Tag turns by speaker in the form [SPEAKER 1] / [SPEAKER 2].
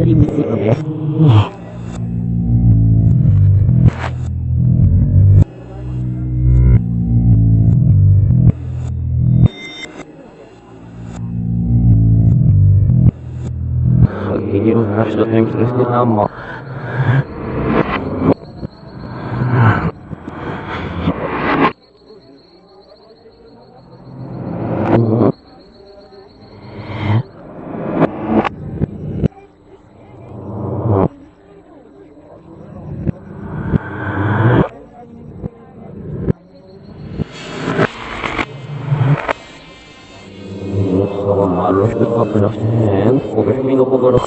[SPEAKER 1] Video has to think is the number. Lift up left hand, over 右の心。